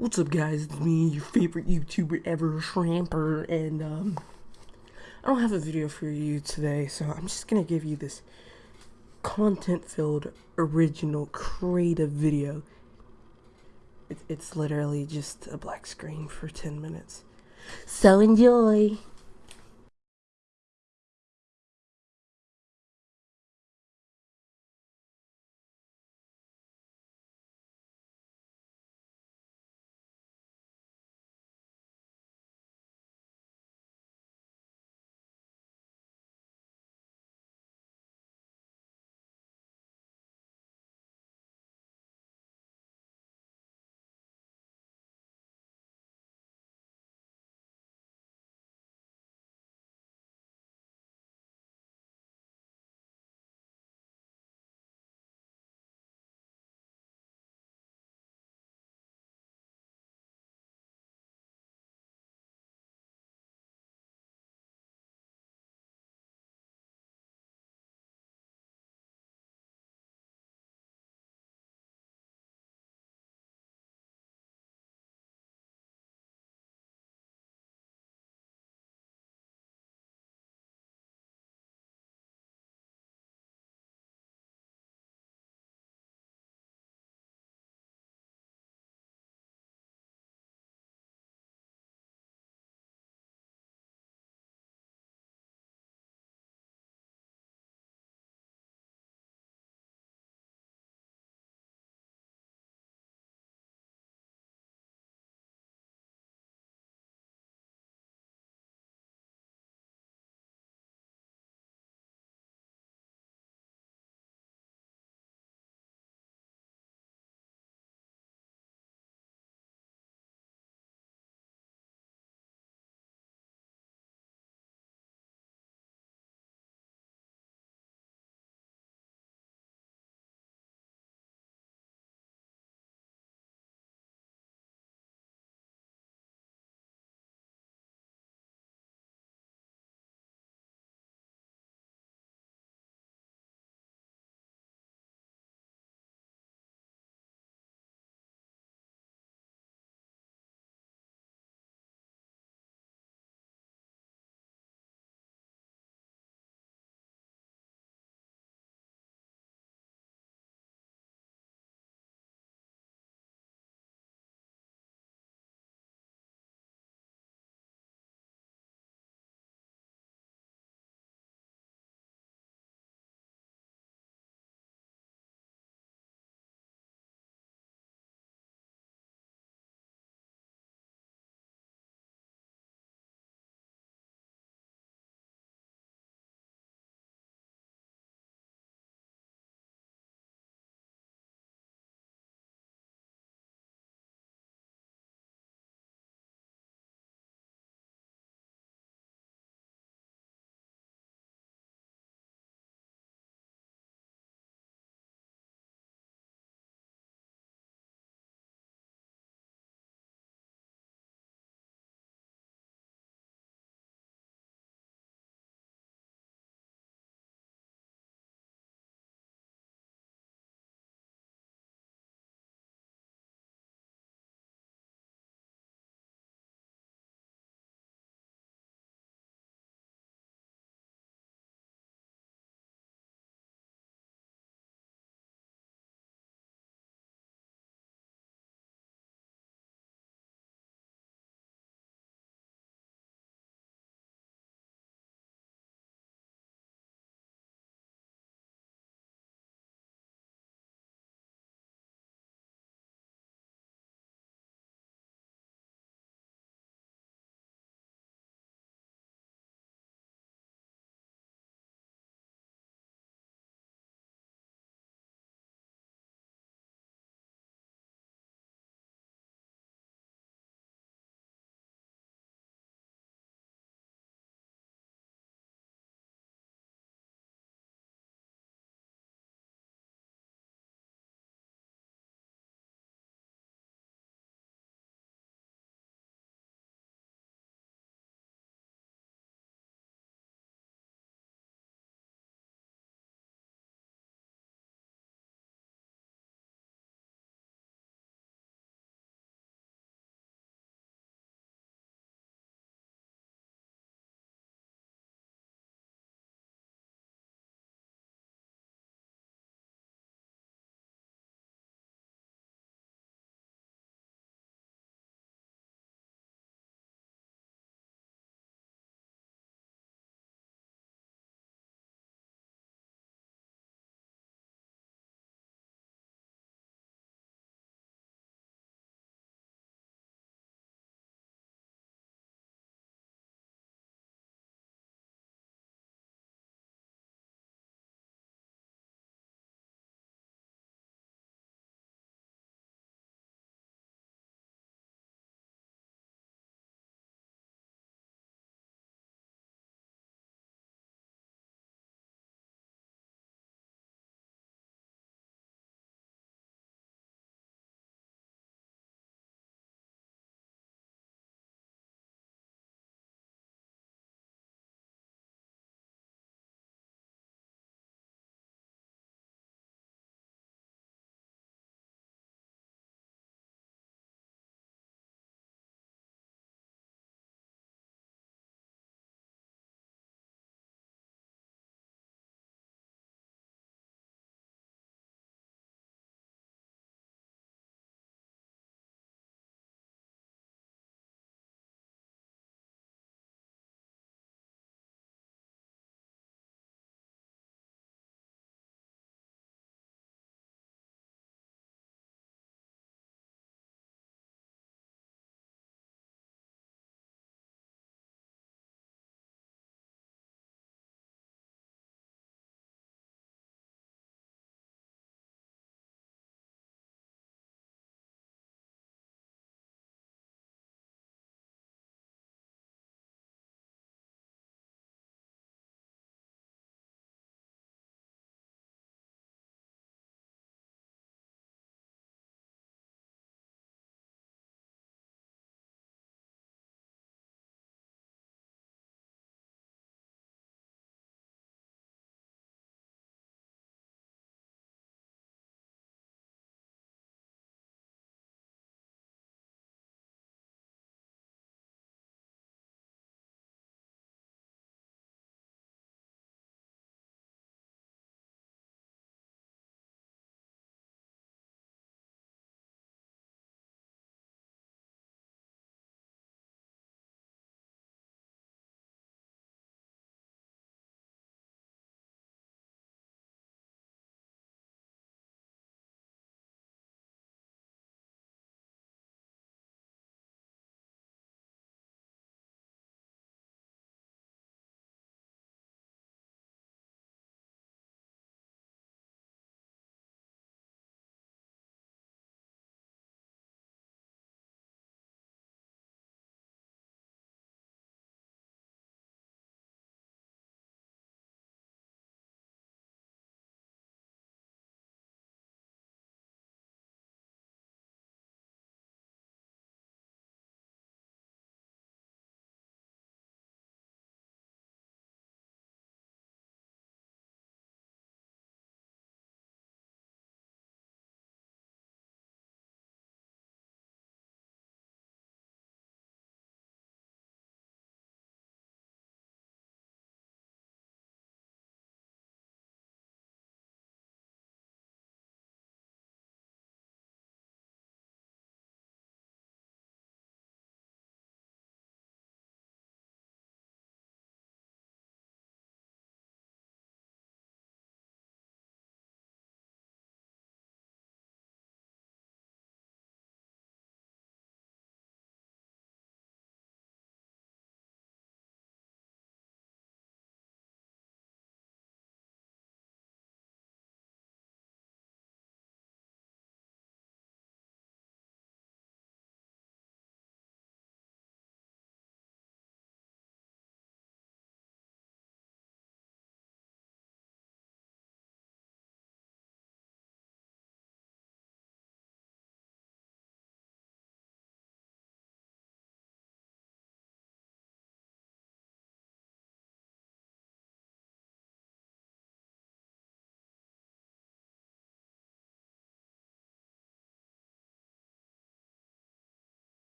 What's up guys, it's me, your favorite YouTuber ever, Shramper, and um, I don't have a video for you today, so I'm just gonna give you this content-filled, original, creative video. It, it's literally just a black screen for 10 minutes. So enjoy!